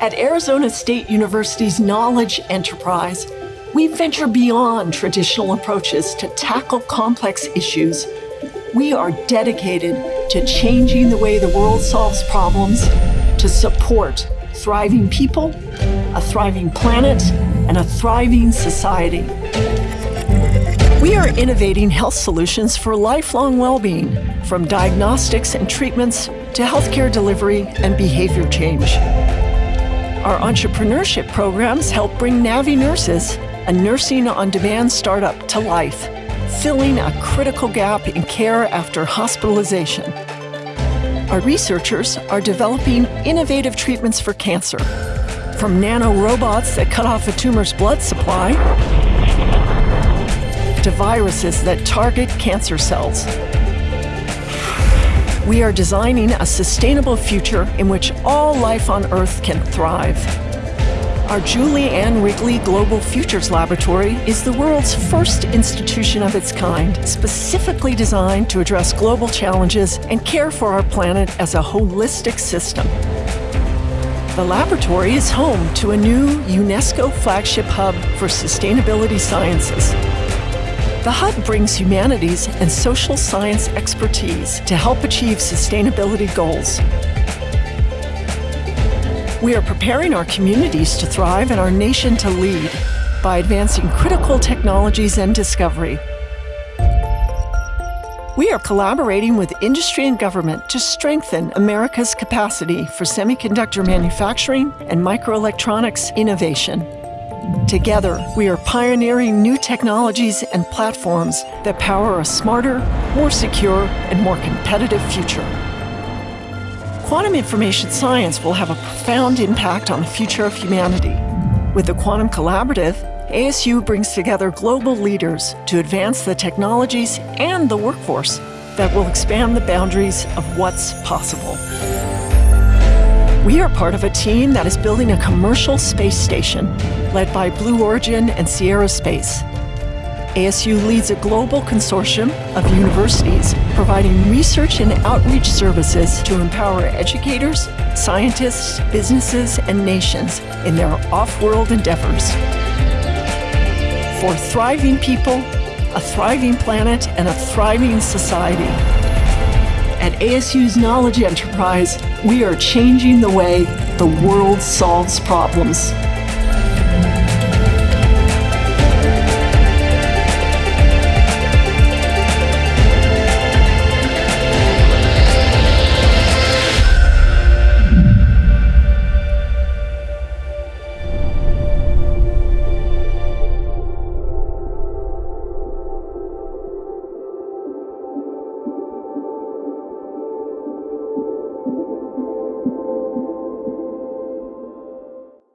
At Arizona State University's Knowledge Enterprise, we venture beyond traditional approaches to tackle complex issues. We are dedicated to changing the way the world solves problems to support thriving people, a thriving planet, and a thriving society. We are innovating health solutions for lifelong well-being, from diagnostics and treatments to healthcare delivery and behavior change. Our entrepreneurship programs help bring Navi Nurses, a nursing on demand startup, to life, filling a critical gap in care after hospitalization. Our researchers are developing innovative treatments for cancer, from nanorobots that cut off a tumor's blood supply to viruses that target cancer cells. We are designing a sustainable future in which all life on Earth can thrive. Our Julie Ann Wrigley Global Futures Laboratory is the world's first institution of its kind, specifically designed to address global challenges and care for our planet as a holistic system. The laboratory is home to a new UNESCO flagship hub for sustainability sciences. The Hub brings humanities and social science expertise to help achieve sustainability goals. We are preparing our communities to thrive and our nation to lead by advancing critical technologies and discovery. We are collaborating with industry and government to strengthen America's capacity for semiconductor manufacturing and microelectronics innovation. Together, we are pioneering new technologies and platforms that power a smarter, more secure, and more competitive future. Quantum information science will have a profound impact on the future of humanity. With the Quantum Collaborative, ASU brings together global leaders to advance the technologies and the workforce that will expand the boundaries of what's possible. We are part of a team that is building a commercial space station led by Blue Origin and Sierra Space. ASU leads a global consortium of universities providing research and outreach services to empower educators, scientists, businesses, and nations in their off-world endeavors. For thriving people, a thriving planet, and a thriving society. At ASU's Knowledge Enterprise, we are changing the way the world solves problems.